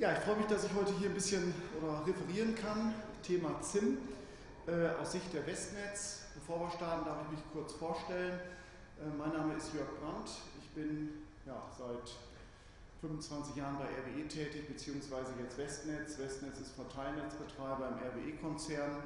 Ja, ich freue mich, dass ich heute hier ein bisschen oder referieren kann. Thema ZIM äh, aus Sicht der Westnetz. Bevor wir starten, darf ich mich kurz vorstellen. Äh, mein Name ist Jörg Brandt. Ich bin ja, seit 25 Jahren bei RWE tätig, beziehungsweise jetzt Westnetz. Westnetz ist Verteilnetzbetreiber im RWE-Konzern,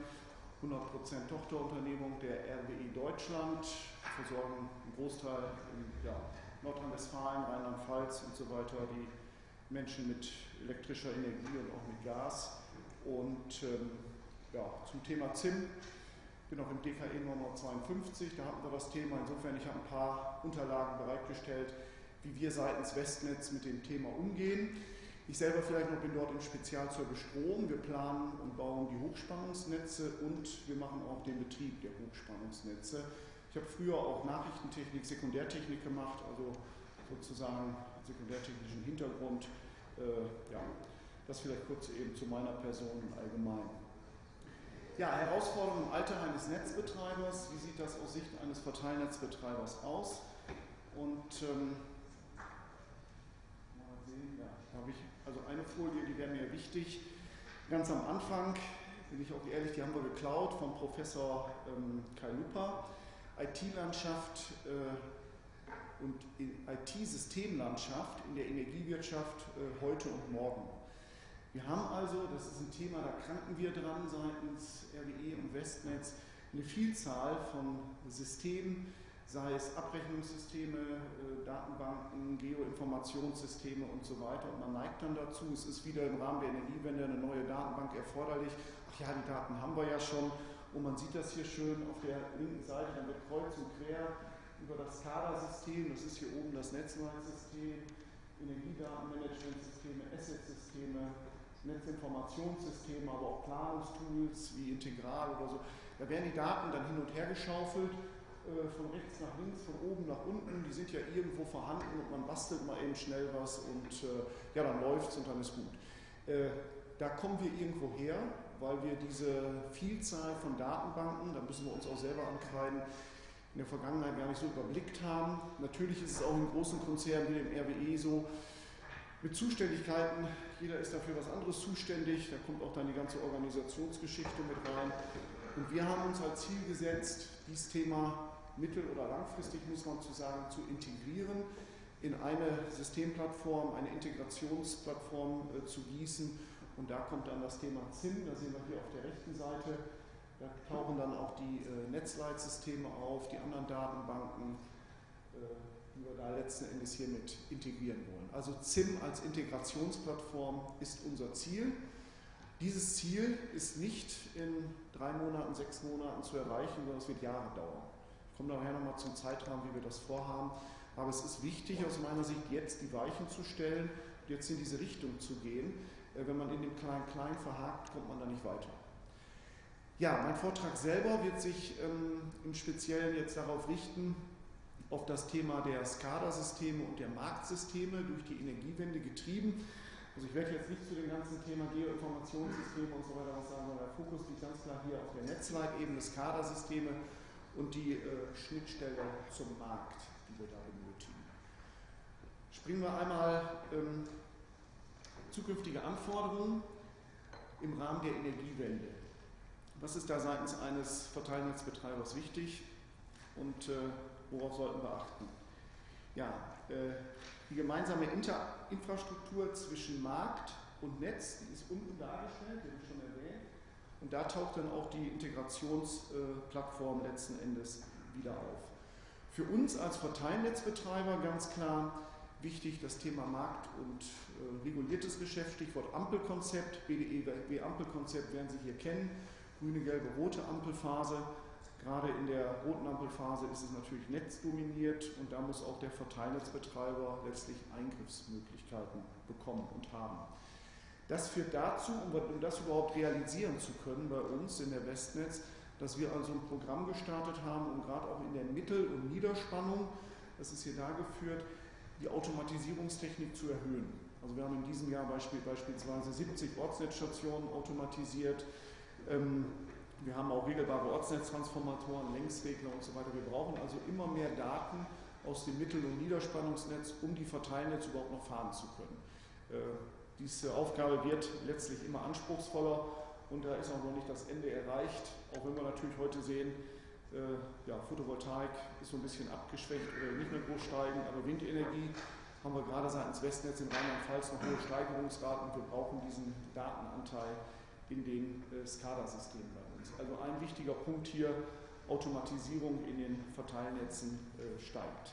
100% Tochterunternehmung der RWE Deutschland, versorgen einen Großteil in ja, Nordrhein-Westfalen, Rheinland-Pfalz und so weiter die Menschen mit elektrischer Energie und auch mit Gas. Und ähm, ja, zum Thema ZIM, ich bin auch im DKE Nummer 52, da hatten wir das Thema. Insofern, ich habe ein paar Unterlagen bereitgestellt, wie wir seitens Westnetz mit dem Thema umgehen. Ich selber vielleicht noch bin dort im Spezialservice Strom. Wir planen und bauen die Hochspannungsnetze und wir machen auch den Betrieb der Hochspannungsnetze. Ich habe früher auch Nachrichtentechnik, Sekundärtechnik gemacht, also sozusagen sekundärtechnischen Hintergrund. Äh, ja, das vielleicht kurz eben zu meiner Person im Allgemeinen. Ja, Herausforderungen im Alter eines Netzbetreibers. Wie sieht das aus Sicht eines Verteilnetzbetreibers aus? Und ähm, mal sehen, ja, habe ich also eine Folie, die wäre mir wichtig. Ganz am Anfang, bin ich auch ehrlich, die haben wir geklaut vom Professor ähm, Kai Lupa. IT-Landschaft äh, und IT-Systemlandschaft in der Energiewirtschaft äh, heute und morgen. Wir haben also, das ist ein Thema, da kranken wir dran seitens RWE und Westnetz, eine Vielzahl von Systemen, sei es Abrechnungssysteme, äh, Datenbanken, Geoinformationssysteme und so weiter. Und man neigt dann dazu, es ist wieder im Rahmen der Energiewende eine neue Datenbank erforderlich. Ach ja, die Daten haben wir ja schon. Und man sieht das hier schön auf der linken Seite, dann wird kreuz und quer über das SCADA-System, das ist hier oben das Netzwerksystem, Energiedatenmanagementsysteme, Asset-Systeme, Netzinformationssysteme, aber auch Planungstools wie Integral oder so. Da werden die Daten dann hin und her geschaufelt äh, von rechts nach links, von oben nach unten, die sind ja irgendwo vorhanden und man bastelt mal eben schnell was und äh, ja, dann läuft es und dann ist gut. Äh, da kommen wir irgendwo her, weil wir diese Vielzahl von Datenbanken, da müssen wir uns auch selber ankreiden, in der Vergangenheit gar nicht so überblickt haben. Natürlich ist es auch in großen Konzernen wie dem RWE so, mit Zuständigkeiten, jeder ist dafür was anderes zuständig, da kommt auch dann die ganze Organisationsgeschichte mit rein. Und wir haben uns als Ziel gesetzt, dieses Thema mittel- oder langfristig, muss man zu sagen, zu integrieren, in eine Systemplattform, eine Integrationsplattform äh, zu gießen. Und da kommt dann das Thema ZIM, da sehen wir hier auf der rechten Seite, da tauchen dann auch die äh, Netzleitsysteme auf, die anderen Datenbanken, äh, die wir da letzten Endes hier mit integrieren wollen. Also ZIM als Integrationsplattform ist unser Ziel. Dieses Ziel ist nicht in drei Monaten, sechs Monaten zu erreichen, sondern es wird Jahre dauern. Ich komme nachher nochmal zum Zeitrahmen, wie wir das vorhaben. Aber es ist wichtig aus meiner Sicht, jetzt die Weichen zu stellen und jetzt in diese Richtung zu gehen. Äh, wenn man in dem Klein-Klein verhakt, kommt man da nicht weiter. Ja, mein Vortrag selber wird sich ähm, im Speziellen jetzt darauf richten, auf das Thema der SCADA-Systeme und der Marktsysteme durch die Energiewende getrieben. Also ich werde jetzt nicht zu dem ganzen Thema Geoinformationssysteme und so weiter was sagen, sondern der Fokus liegt ganz klar hier auf der Netzleitebene, SCADA-Systeme und die äh, Schnittstelle zum Markt, die wir da benötigen. Springen wir einmal ähm, zukünftige Anforderungen im Rahmen der Energiewende. Was ist da seitens eines Verteilnetzbetreibers wichtig und äh, worauf sollten wir achten? Ja, äh, die gemeinsame Inter Infrastruktur zwischen Markt und Netz, die ist unten dargestellt, die habe ich schon erwähnt. Und da taucht dann auch die Integrationsplattform letzten Endes wieder auf. Für uns als Verteilnetzbetreiber ganz klar wichtig das Thema Markt und äh, reguliertes Geschäft, Stichwort Ampelkonzept, BDEW-Ampelkonzept werden Sie hier kennen, grüne, gelbe, rote Ampelphase. Gerade in der roten Ampelphase ist es natürlich netzdominiert und da muss auch der Verteilnetzbetreiber letztlich Eingriffsmöglichkeiten bekommen und haben. Das führt dazu, um das überhaupt realisieren zu können bei uns in der Westnetz, dass wir also ein Programm gestartet haben, um gerade auch in der Mittel- und Niederspannung, das ist hier dargeführt, die Automatisierungstechnik zu erhöhen. Also wir haben in diesem Jahr beispielsweise 70 Ortsnetzstationen automatisiert. Ähm, wir haben auch regelbare Ortsnetztransformatoren, Längsregler und so weiter. Wir brauchen also immer mehr Daten aus dem Mittel- und Niederspannungsnetz, um die Verteilnetze überhaupt noch fahren zu können. Äh, diese Aufgabe wird letztlich immer anspruchsvoller und da ist auch noch nicht das Ende erreicht, auch wenn wir natürlich heute sehen, äh, ja, Photovoltaik ist so ein bisschen abgeschwächt oder nicht mehr groß steigen, aber Windenergie haben wir gerade seitens Westnetz in Rheinland-Pfalz noch hohe Steigerungsraten und wir brauchen diesen Datenanteil in den äh, SCADA-Systemen bei uns. Also ein wichtiger Punkt hier, Automatisierung in den Verteilnetzen äh, steigt.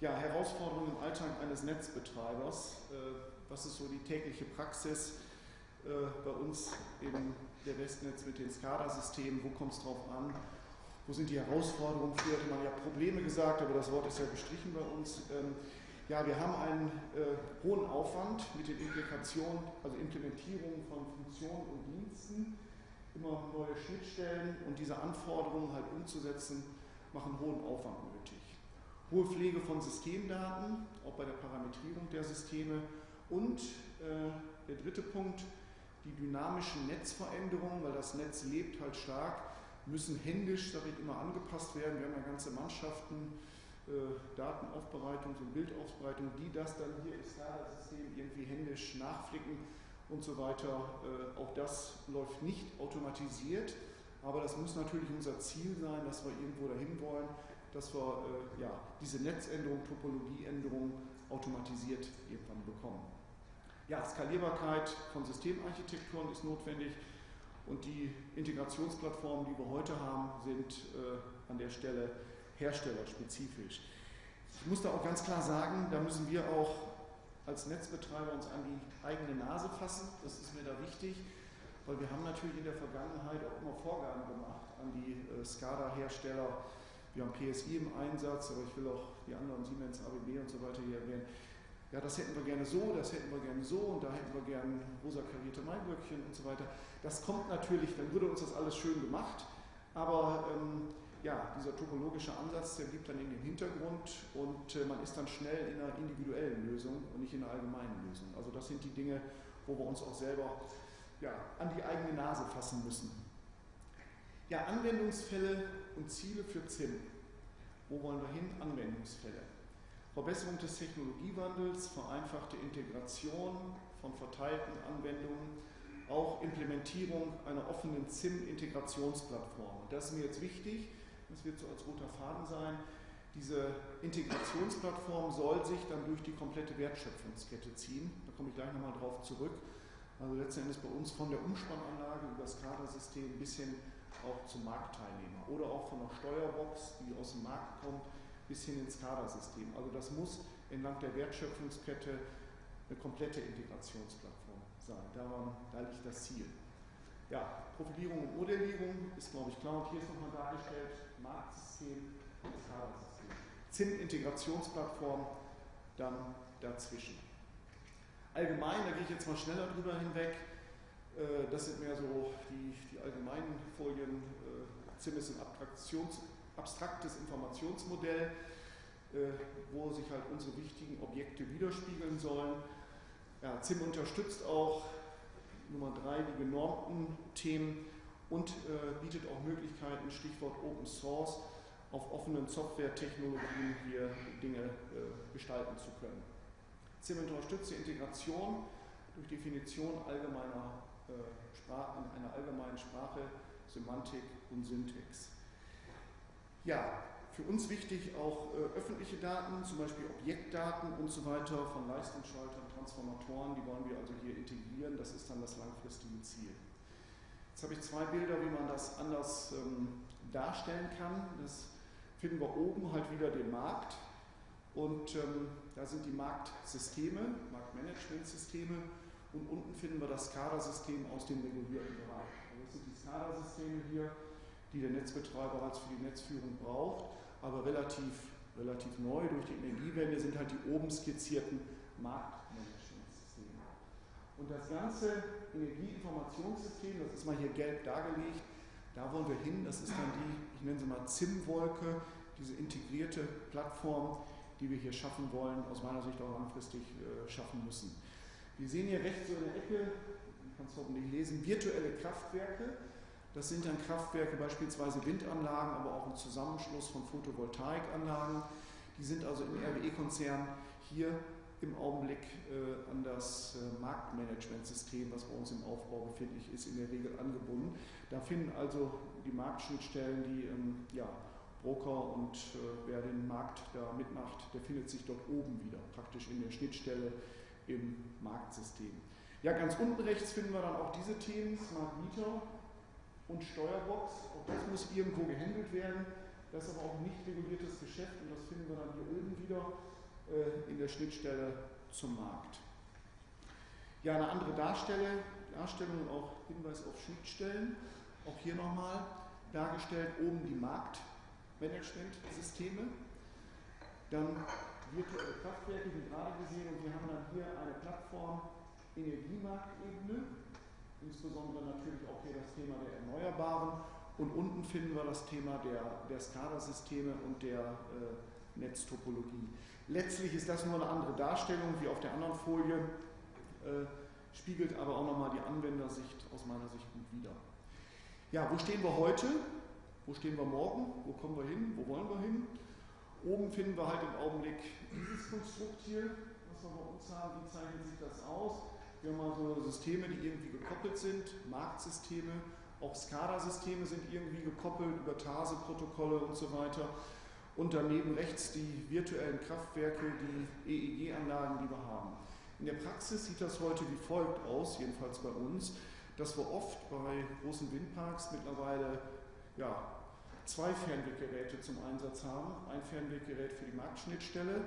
Ja, Herausforderungen im Alltag eines Netzbetreibers. Äh, was ist so die tägliche Praxis bei uns in der Westnetz mit den SCADA-Systemen? Wo kommt es drauf an? Wo sind die Herausforderungen? Früher hätte man ja Probleme gesagt, aber das Wort ist ja gestrichen bei uns. Ähm, ja, wir haben einen äh, hohen Aufwand mit den Implikationen, also Implementierungen von Funktionen und Diensten, immer neue Schnittstellen und diese Anforderungen halt umzusetzen, machen hohen Aufwand nötig. Hohe Pflege von Systemdaten, auch bei der Parametrierung der Systeme und äh, der dritte Punkt, die dynamischen Netzveränderungen, weil das Netz lebt halt stark, müssen händisch, sage ich immer, angepasst werden. Wir haben ja ganze Mannschaften, Datenaufbereitung und Bildaufbereitung, die das dann hier im SCADA-System irgendwie händisch nachflicken und so weiter. Äh, auch das läuft nicht automatisiert, aber das muss natürlich unser Ziel sein, dass wir irgendwo dahin wollen, dass wir äh, ja, diese Netzänderung, Topologieänderung automatisiert irgendwann bekommen. Ja, Skalierbarkeit von Systemarchitekturen ist notwendig und die Integrationsplattformen, die wir heute haben, sind äh, an der Stelle herstellerspezifisch. Ich muss da auch ganz klar sagen, da müssen wir auch als Netzbetreiber uns an die eigene Nase fassen. Das ist mir da wichtig, weil wir haben natürlich in der Vergangenheit auch immer Vorgaben gemacht an die äh, SCADA-Hersteller. Wir haben PSI im Einsatz, aber ich will auch die anderen Siemens, ABB und so weiter hier erwähnen. Ja, das hätten wir gerne so, das hätten wir gerne so und da hätten wir gerne rosa karierte Maiglöckchen und so weiter. Das kommt natürlich, dann würde uns das alles schön gemacht, aber ähm, ja, dieser topologische Ansatz, der blieb dann in den Hintergrund und äh, man ist dann schnell in einer individuellen Lösung und nicht in einer allgemeinen Lösung. Also das sind die Dinge, wo wir uns auch selber ja, an die eigene Nase fassen müssen. Ja, Anwendungsfälle und Ziele für ZIM. Wo wollen wir hin? Anwendungsfälle. Verbesserung des Technologiewandels, vereinfachte Integration von verteilten Anwendungen, auch Implementierung einer offenen ZIM-Integrationsplattform. Das ist mir jetzt wichtig, das wird so als roter Faden sein. Diese Integrationsplattform soll sich dann durch die komplette Wertschöpfungskette ziehen. Da komme ich gleich nochmal drauf zurück. Also letzten Endes bei uns von der Umspannanlage über das Kadersystem bis hin auch zum Marktteilnehmer oder auch von der Steuerbox, die aus dem Markt kommt, bis hin ins Kadersystem. Also das muss entlang der Wertschöpfungskette eine komplette Integrationsplattform sein. Daran, da liegt das Ziel. Ja, Profilierung und Modellierung ist, glaube ich, klar. Und hier ist nochmal dargestellt, Marktsystem, Skala-System. ZIM-Integrationsplattform, dann dazwischen. Allgemein, da gehe ich jetzt mal schneller drüber hinweg, äh, das sind mehr so die, die allgemeinen Folien. Äh, ZIM ist ein abstraktes Informationsmodell, äh, wo sich halt unsere wichtigen Objekte widerspiegeln sollen. Ja, ZIM unterstützt auch Nummer drei die genormten Themen und äh, bietet auch Möglichkeiten, Stichwort Open Source, auf offenen Softwaretechnologien hier Dinge äh, gestalten zu können. ZIM unterstützt die Integration durch Definition allgemeiner äh, Sprachen, einer allgemeinen Sprache, Semantik und Syntax. Ja, für uns wichtig auch äh, öffentliche Daten, zum Beispiel Objektdaten und so weiter von Leistungsschaltern, Transformatoren, die wollen wir also hier integrieren. Das ist dann das langfristige Ziel. Jetzt habe ich zwei Bilder, wie man das anders ähm, darstellen kann. Das finden wir oben halt wieder den Markt und ähm, da sind die Marktsysteme, Marktmanagementsysteme und unten finden wir das SCADA-System aus dem regulierten Bereich. Also das sind die SCADA-Systeme hier, die der Netzbetreiber als für die Netzführung braucht, aber relativ, relativ neu durch die Energiewende sind halt die oben skizzierten Marktmanagementsysteme. Und das ganze Energieinformationssystem, das ist mal hier gelb dargelegt, da wollen wir hin, das ist dann die, ich nenne sie mal ZIM-Wolke, diese integrierte Plattform, die wir hier schaffen wollen, aus meiner Sicht auch langfristig äh, schaffen müssen. Wir sehen hier rechts so in der Ecke, man kann es hoffentlich lesen, virtuelle Kraftwerke. Das sind dann Kraftwerke, beispielsweise Windanlagen, aber auch ein Zusammenschluss von Photovoltaikanlagen. Die sind also im RWE-Konzern hier im Augenblick äh, an das äh, Marktmanagementsystem, was bei uns im Aufbau befindlich ist, in der Regel angebunden. Da finden also die Marktschnittstellen, die ähm, ja, Broker und äh, wer den Markt da mitmacht, der findet sich dort oben wieder, praktisch in der Schnittstelle im Marktsystem. Ja, ganz unten rechts finden wir dann auch diese Themen, Smart Meter und Steuerbox. Auch das muss irgendwo gehandelt werden. Das ist aber auch nicht reguliertes Geschäft und das finden wir dann hier oben wieder äh, in der Schnittstelle zum Markt. Ja, eine andere Darstelle, Darstellung und auch Hinweis auf Schnittstellen. Auch hier nochmal dargestellt oben die Marktmanagementsysteme. Dann virtuelle Kraftwerke, wie gerade gesehen, und wir haben dann hier eine Plattform Energiemarktebene, insbesondere natürlich auch hier das Thema der Erneuerbaren. Und unten finden wir das Thema der, der SCADA-Systeme und der äh, Netztopologie. Letztlich ist das nur eine andere Darstellung wie auf der anderen Folie, äh, spiegelt aber auch nochmal die Anwendersicht aus meiner Sicht gut wider. Ja, wo stehen wir heute? Wo stehen wir morgen? Wo kommen wir hin? Wo wollen wir hin? Oben finden wir halt im Augenblick dieses Konstrukt hier, was wir bei uns haben. Wie zeichnet sich das aus? Wir haben also Systeme, die irgendwie gekoppelt sind, Marktsysteme, auch SCADA-Systeme sind irgendwie gekoppelt über TASE-Protokolle und so weiter und daneben rechts die virtuellen Kraftwerke, die EEG-Anlagen, die wir haben. In der Praxis sieht das heute wie folgt aus, jedenfalls bei uns, dass wir oft bei großen Windparks mittlerweile ja, zwei Fernweggeräte zum Einsatz haben. Ein Fernweggerät für die Marktschnittstelle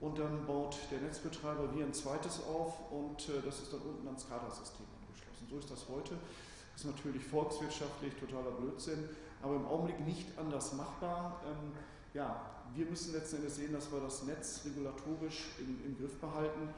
und dann baut der Netzbetreiber wie ein zweites auf und äh, das ist dann unten ans SCADA-System angeschlossen. So ist das heute. Das ist natürlich volkswirtschaftlich totaler Blödsinn, aber im Augenblick nicht anders machbar. Ähm, ja, wir müssen letzten Endes sehen, dass wir das Netz regulatorisch im, im Griff behalten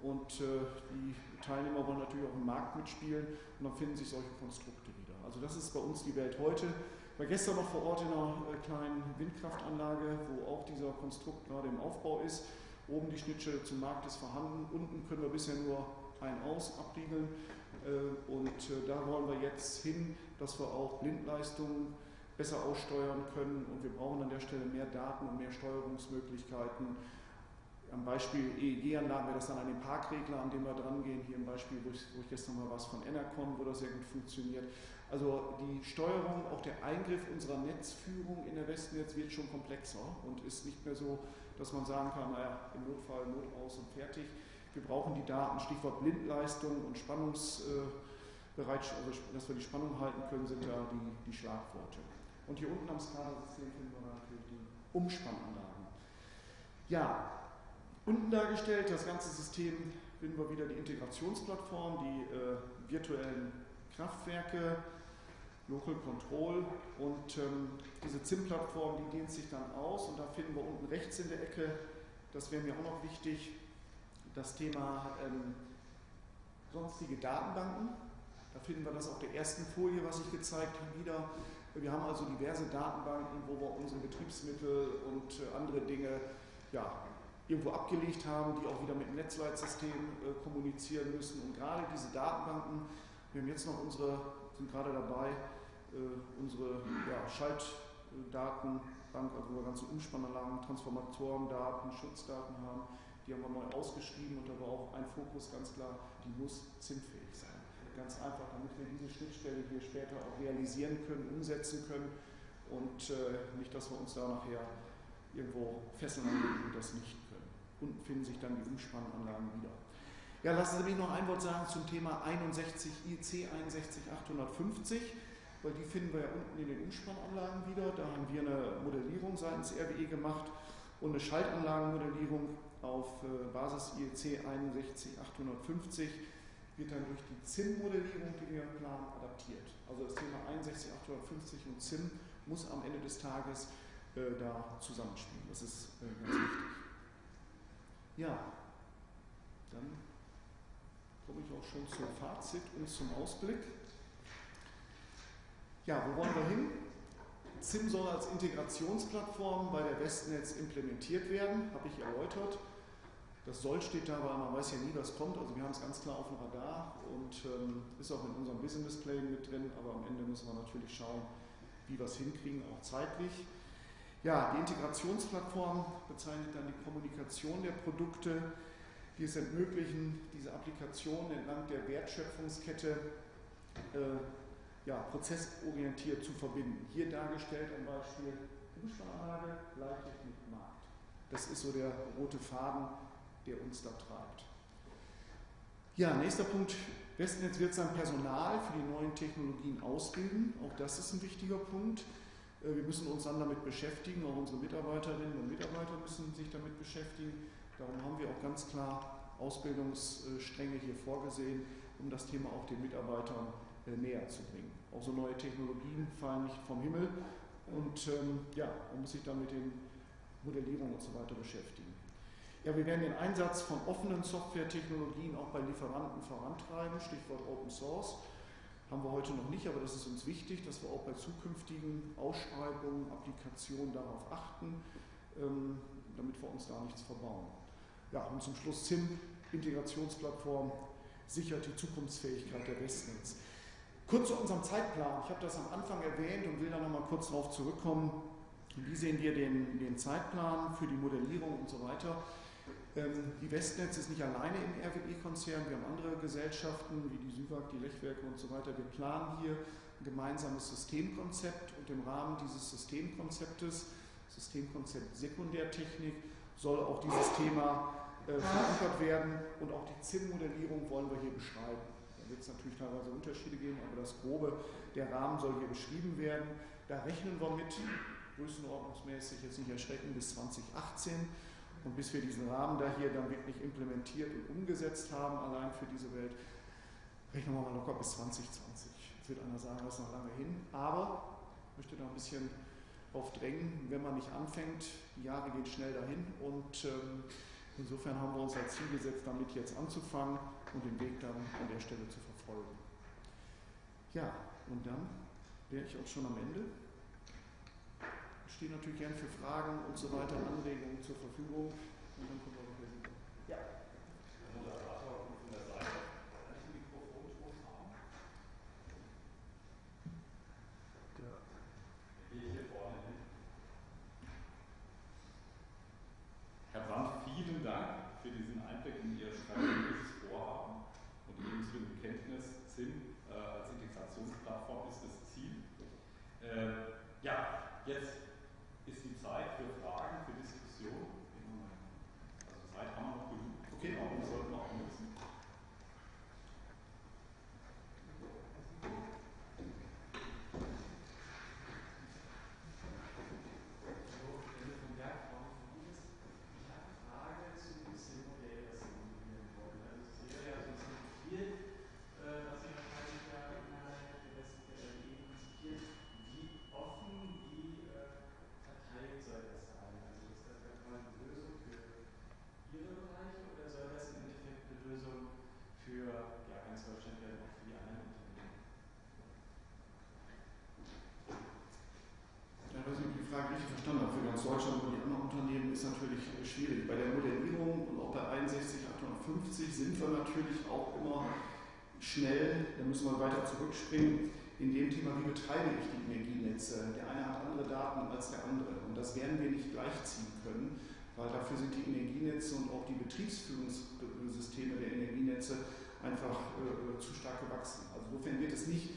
und äh, die Teilnehmer wollen natürlich auch im Markt mitspielen und dann finden sich solche Konstrukte wieder. Also das ist bei uns die Welt heute. Ich war gestern noch vor Ort in einer äh, kleinen Windkraftanlage, wo auch dieser Konstrukt gerade im Aufbau ist. Oben die Schnittstelle zum Markt ist vorhanden, unten können wir bisher nur ein-aus abriegeln äh, und äh, da wollen wir jetzt hin, dass wir auch Blindleistungen besser aussteuern können und wir brauchen an der Stelle mehr Daten und mehr Steuerungsmöglichkeiten. Am Beispiel EEG-Anlagen wäre das dann an den Parkregler, an dem wir dran gehen. Hier im Beispiel, wo ich, wo ich gestern mal was von Enercon, wo das sehr gut funktioniert. Also die Steuerung, auch der Eingriff unserer Netzführung in der Westnetz wird schon komplexer und ist nicht mehr so, dass man sagen kann, naja, im Notfall Not aus und fertig. Wir brauchen die Daten, Stichwort Blindleistung und Spannungsbereitschaft, also dass wir die Spannung halten können, sind da die, die Schlagworte. Und hier unten am SCADA-System finden wir natürlich die Umspannanlagen. Ja, unten dargestellt, das ganze System finden wir wieder die Integrationsplattform, die äh, virtuellen Kraftwerke, Local Control und ähm, diese ZIM-Plattform, die dehnt sich dann aus und da finden wir unten rechts in der Ecke, das wäre mir auch noch wichtig, das Thema ähm, sonstige Datenbanken. Da finden wir das auf der ersten Folie, was ich gezeigt habe, wieder. Wir haben also diverse Datenbanken, wo wir unsere Betriebsmittel und äh, andere Dinge ja, irgendwo abgelegt haben, die auch wieder mit dem Netzleitsystem äh, kommunizieren müssen. Und gerade diese Datenbanken, wir haben jetzt noch unsere, sind gerade dabei, äh, unsere ja, Schaltdatenbank, also wo wir ganze Umspannanlagen, Transformatorendaten, Schutzdaten haben, die haben wir neu ausgeschrieben und da war auch ein Fokus ganz klar, die muss zinsfähig sein ganz einfach, damit wir diese Schnittstelle hier später auch realisieren können, umsetzen können und äh, nicht, dass wir uns da nachher irgendwo fesseln und das nicht können. Unten finden sich dann die Umspannanlagen wieder. Ja, lassen Sie mich noch ein Wort sagen zum Thema 61 IC 61850, weil die finden wir ja unten in den Umspannanlagen wieder. Da haben wir eine Modellierung seitens RWE gemacht und eine Schaltanlagenmodellierung auf äh, Basis IEC 61850 wird dann durch die ZIM-Modellierung, die wir planen, adaptiert. Also das Thema 61850 und ZIM muss am Ende des Tages äh, da zusammenspielen. Das ist äh, ganz wichtig. Ja, dann komme ich auch schon zum Fazit und zum Ausblick. Ja, wo wollen wir hin? ZIM soll als Integrationsplattform bei der Westnetz implementiert werden, habe ich erläutert. Das soll steht da, weil man weiß ja nie, was kommt. Also wir haben es ganz klar auf dem Radar und ähm, ist auch in unserem Business Plan mit drin, aber am Ende müssen wir natürlich schauen, wie wir es hinkriegen, auch zeitlich. Ja, die Integrationsplattform bezeichnet dann die Kommunikation der Produkte. Die es ermöglichen, diese Applikationen entlang der Wertschöpfungskette äh, ja, prozessorientiert zu verbinden. Hier dargestellt ein Beispiel Umsparanlage, Leittechnik, Markt. Das ist so der rote Faden, der uns da treibt. Ja, nächster Punkt. Westnetz wird sein Personal für die neuen Technologien ausbilden. Auch das ist ein wichtiger Punkt. Äh, wir müssen uns dann damit beschäftigen, auch unsere Mitarbeiterinnen und Mitarbeiter müssen sich damit beschäftigen. Darum haben wir auch ganz klar Ausbildungsstränge hier vorgesehen, um das Thema auch den Mitarbeitern äh, näher zu bringen. Auch so neue Technologien fallen nicht vom Himmel und ähm, ja, man muss sich dann mit den Modellierungen und so weiter beschäftigen. Ja, wir werden den Einsatz von offenen Softwaretechnologien auch bei Lieferanten vorantreiben, Stichwort Open Source. Haben wir heute noch nicht, aber das ist uns wichtig, dass wir auch bei zukünftigen Ausschreibungen, Applikationen darauf achten, ähm, damit wir uns da nichts verbauen. Ja, und zum Schluss ZIM, Integrationsplattform, sichert die Zukunftsfähigkeit der Westnetz. Kurz zu unserem Zeitplan. Ich habe das am Anfang erwähnt und will da nochmal kurz darauf zurückkommen. Wie sehen wir den, den Zeitplan für die Modellierung und so weiter? Ähm, die Westnetz ist nicht alleine im RWE-Konzern. Wir haben andere Gesellschaften wie die Süwag, die Lechwerke und so weiter. Wir planen hier ein gemeinsames Systemkonzept und im Rahmen dieses Systemkonzeptes, Systemkonzept Sekundärtechnik, soll auch dieses Thema äh, verankert werden und auch die ZIM-Modellierung wollen wir hier beschreiben wird es natürlich teilweise Unterschiede geben, aber das Grobe, der Rahmen soll hier beschrieben werden. Da rechnen wir mit, größenordnungsmäßig jetzt nicht erschrecken, bis 2018. Und bis wir diesen Rahmen da hier dann wirklich implementiert und umgesetzt haben, allein für diese Welt, rechnen wir mal locker bis 2020. Jetzt wird einer sagen, das ist noch lange hin. Aber ich möchte da ein bisschen drauf drängen, wenn man nicht anfängt, die Jahre gehen schnell dahin und ähm, insofern haben wir uns als Ziel gesetzt, damit jetzt anzufangen und den Weg dann an der Stelle zu verfolgen. Ja, und dann wäre ich auch schon am Ende. Ich stehe natürlich gern für Fragen und so weiter, Anregungen zur Verfügung. Und dann kommen wir noch Ja. Herr Brandt, vielen Dank für diesen Einblick in Ihr strategisches Vorhaben und die unsere Bekenntnis SIM äh, als Integrationsplattform ist das Ziel. Äh, ja, jetzt ist die Zeit für Fragen, für Diskussion. Also Zeit haben wir noch genug. Okay. Genau, wir sollten auch nutzen. Ja, dass ich die Frage richtig verstanden habe, für ganz Deutschland und die anderen Unternehmen ist natürlich schwierig. Bei der Modellierung und auch bei 61, 850 sind wir natürlich auch immer schnell, da müssen wir weiter zurückspringen, in dem Thema, wie betreibe ich die Energienetze. Der eine hat andere Daten als der andere und das werden wir nicht gleichziehen können, weil dafür sind die Energienetze und auch die Betriebsführungssysteme der Energienetze einfach äh, zu stark gewachsen. Also insofern wird es nicht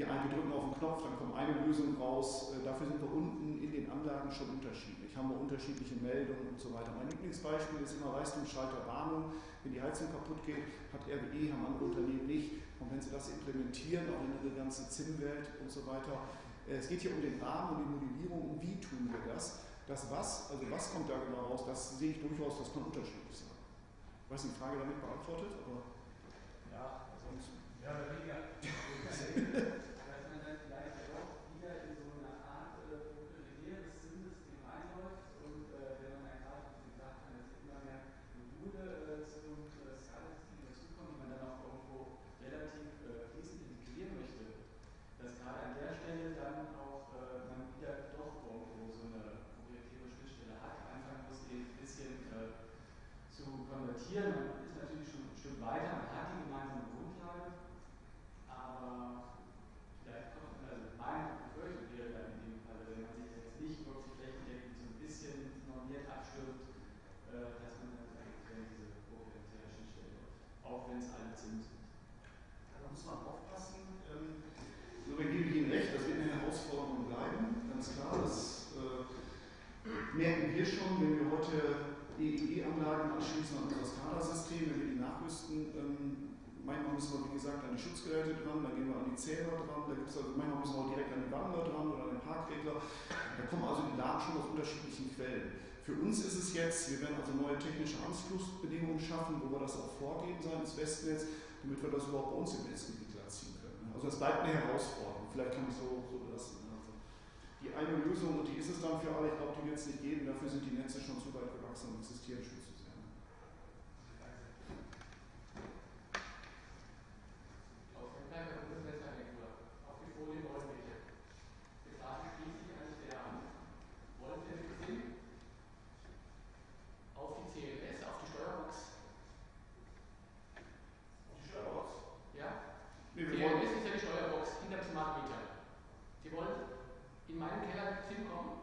die einen, wir drücken auf den Knopf, dann kommt eine Lösung raus. Äh, dafür sind wir unten in den Anlagen schon unterschiedlich. Haben wir unterschiedliche Meldungen und so weiter. Mein Lieblingsbeispiel ist immer Leistungsschalter Warnung. Wenn die Heizung kaputt geht, hat RWE, haben andere Unternehmen nicht. Und wenn sie das implementieren, auch in ihre ganze ZIM-Welt und so weiter, äh, es geht hier um den Rahmen und die Modellierung und wie tun wir das. Das was, also was kommt da genau raus, das sehe ich durchaus, das kann unterschiedlich sein. Ich weiß nicht, die Frage damit beantwortet, aber. Ja, sonst. Ja, weniger. dass man dann vielleicht ja doch wieder in so eine Art äh, proprietäres SIM-System reinläuft und äh, wenn man dann gerade, wie Sie gesagt haben, dass immer mehr Module äh, zum äh, SCADA-System dazukommen, die man dann auch irgendwo relativ äh, fließend integrieren möchte, dass gerade an der Stelle dann auch äh, man wieder doch irgendwo so eine proprietäre Schnittstelle hat, anfangen muss, die ein bisschen äh, zu konvertieren. Man ist natürlich schon ein Stück weiter, man hat die gemeinsame Grundlage, aber vielleicht kommt, also meine Befürchtung wäre dann in dem Fall, wenn man sich jetzt nicht wirklich flächendeckend so ein bisschen normiert abstimmt, äh, dass man dann vielleicht diese proprietäre auch wenn es alte ZIM sind. Da muss man aufpassen. Ähm, so, wir gebe ich Ihnen recht, das wird eine Herausforderung bleiben, ganz klar. Das äh, merken wir schon, wenn wir heute EEG-Anlagen anschließen an unser SCADA-System, wenn wir die nachrüsten. Ähm, manchmal müssen wir, wie gesagt, an die Schutzgeräte dran, dann gehen wir an die Zähler dran, da gibt's also, manchmal müssen wir auch direkt an die Wander dran oder an den Parkregler. Da kommen also die Daten schon aus unterschiedlichen Quellen. Für uns ist es jetzt, wir werden also neue technische Anschlussbedingungen schaffen, wo wir das auch vorgeben seitens Westnetz, damit wir das überhaupt bei uns im Netzgebiet ziehen können. Also es bleibt eine Herausforderung, vielleicht kann ich so, so belassen. Also die eine Lösung, und die ist es dann für alle, ich glaube, die wird es nicht geben, dafür sind die Netze schon zu weit gewachsen und existieren schon zu sehr. Aus dem Berger Bundesnetzagentur auf die Folie wollen wir hier. Die Frage schließt sich eigentlich der an. Wollen wir mit Sinn auf die CLS, auf die Steuerbox? Die Steuerbox? Ja? Nee, wir wollen, CLS ist ja die Steuerbox hinter dem Smart Meter. Sie wollen in meinen Keller mit SIM kommen?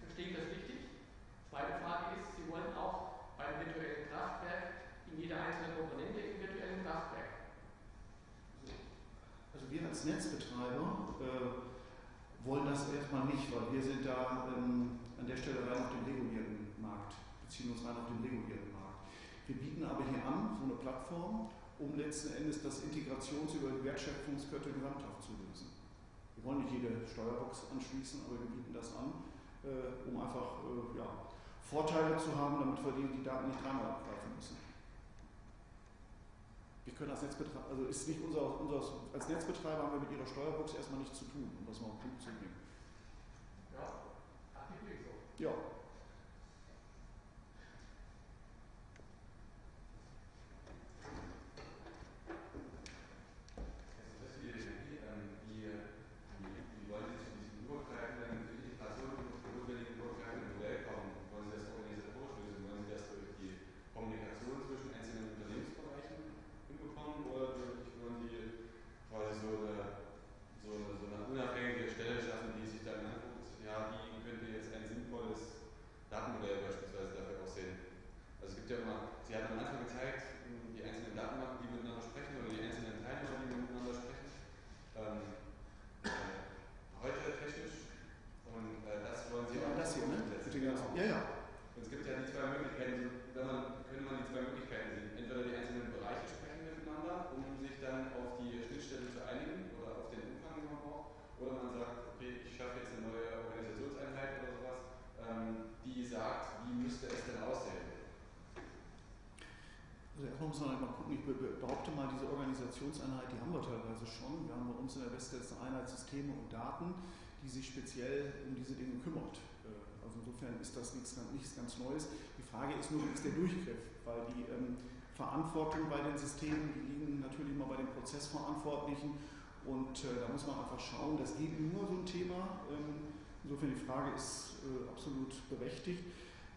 Verstehe ich das richtig? Zweite Frage ist, Sie wollen auch beim virtuellen Kraftwerk in jeder einzelnen Komponente im virtuellen Kraftwerk. also wir als Netzbetreiber äh, wollen das erstmal nicht, weil wir sind da ähm, an der Stelle rein auf dem regulierten Markt, beziehen uns rein auf den regulierten Markt. Wir bieten aber hier an, so eine Plattform, um letzten Endes das Integrations- über die Wertschöpfungskette zu lösen. Wir wollen nicht jede Steuerbox anschließen, aber wir bieten das an, äh, um einfach äh, ja, Vorteile zu haben, damit wir die, die Daten nicht dreimal abgreifen müssen. Wir können als Netzbetreiber, also ist nicht unser, unser, als Netzbetreiber haben wir mit Ihrer Steuerbox erstmal nichts zu tun, um das mal auf den Punkt zu bringen. Ja, artikuliert so. Ja, Also das für Ihre Energie, ähm, wie, wie, wie wollen Sie zu diesem übergreifenden, zur Integration notwendigen übergreifenden Modell kommen? Wollen Sie das organisatorisch lösen? Wollen Sie das durch die Kommunikation zwischen einzelnen Unternehmensbereichen hinbekommen? Oder wirklich wollen Sie quasi so eine, so eine, so eine unabhängige Stelle schaffen, die sich dann anguckt, ja, wie könnte jetzt ein sinnvolles Datenmodell beispielsweise dafür aussehen? Also es gibt ja immer, Sie hatten am Anfang gezeigt, die einzelnen Datenbanken, die miteinander sprechen oder die einzelnen Teilnehmer, die miteinander sprechen. Ähm, äh, heute technisch und äh, das wollen Sie ja auch das hier, ne? umsetzen. Mit den ganzen- Genau. Ja, ja. Und es gibt ja die zwei Möglichkeiten, so, wenn man, könnte man die zwei Möglichkeiten sehen. Entweder die einzelnen Bereiche sprechen miteinander, um sich dann auf die Schnittstelle zu einigen oder auf den Umfang, den man braucht. Oder man sagt, okay, ich schaffe jetzt eine neue Organisationseinheit oder sowas, ähm, die sagt, wie müsste es denn aussehen. Also erstmal muss man halt mal gucken, ich be- be- behaupte mal, diese Organisationseinheit, die haben wir teilweise schon. Wir haben bei uns in der Westnetz eine Einheit Systeme und Daten, die sich speziell um diese Dinge kümmert. Äh, Also insofern ist das nichts, nichts ganz Neues. Die Frage ist nur, wie ist der Durchgriff? Weil die ähm, Verantwortung bei den Systemen, die liegen natürlich immer bei den Prozessverantwortlichen. Und äh, da muss man einfach schauen, das geht nur so ein Thema. Ähm, insofern die Frage ist äh, absolut berechtigt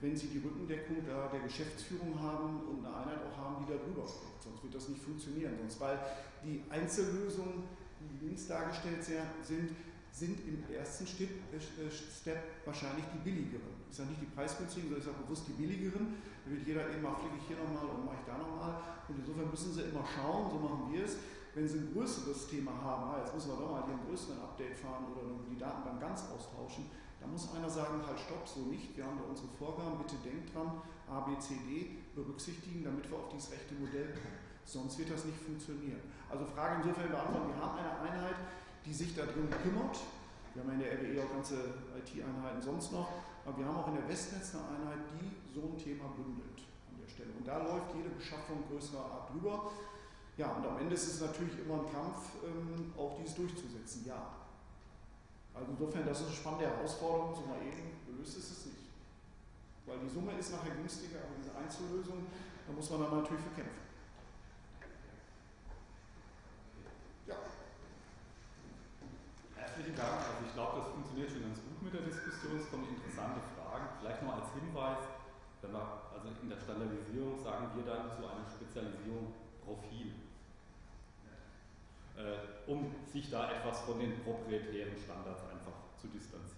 wenn Sie die Rückendeckung da der Geschäftsführung haben und eine Einheit auch haben, die da drüber guckt. Sonst wird das nicht funktionieren. Sonst, weil die Einzellösungen, die links dargestellt sind, sind im ersten Step, äh, Step wahrscheinlich die billigeren. Ich sage nicht die preisgünstigen, sondern ich sage bewusst die billigeren. Da wird jeder eben mal, fliege ich hier nochmal und mache ich da nochmal. Und insofern müssen Sie immer schauen, so machen wir es, wenn Sie ein größeres Thema haben, ah, jetzt müssen wir doch mal hier einen größeren Update fahren oder die Datenbank ganz austauschen, da muss einer sagen, halt stopp, so nicht, wir haben da unsere Vorgaben, bitte denkt dran, A, B, C, D berücksichtigen, damit wir auf dieses rechte Modell kommen. Sonst wird das nicht funktionieren. Also Frage insofern beantworten, wir haben eine Einheit, die sich da drin kümmert. Wir haben in der RWE auch ganze IT-Einheiten sonst noch, aber wir haben auch in der Westnetz eine Einheit, die so ein Thema bündelt an der Stelle. Und da läuft jede Beschaffung größerer Art drüber. Ja, und am Ende ist es natürlich immer ein Kampf, ähm, auch dies durchzusetzen, ja. Also insofern, das ist eine spannende Herausforderung, so mal eben gelöst ist es nicht. Weil die Summe ist nachher günstiger, aber diese Einzellösung, da muss man dann natürlich für kämpfen. Ja, Herzlichen Dank. Also ich glaube, das funktioniert schon ganz gut mit der Diskussion. Es kommen interessante Fragen. Vielleicht noch als Hinweis, wenn wir, also in der Standardisierung sagen wir dann zu einer Spezialisierung Profil. Äh, um sich da etwas von den proprietären Standards einfach zu distanzieren.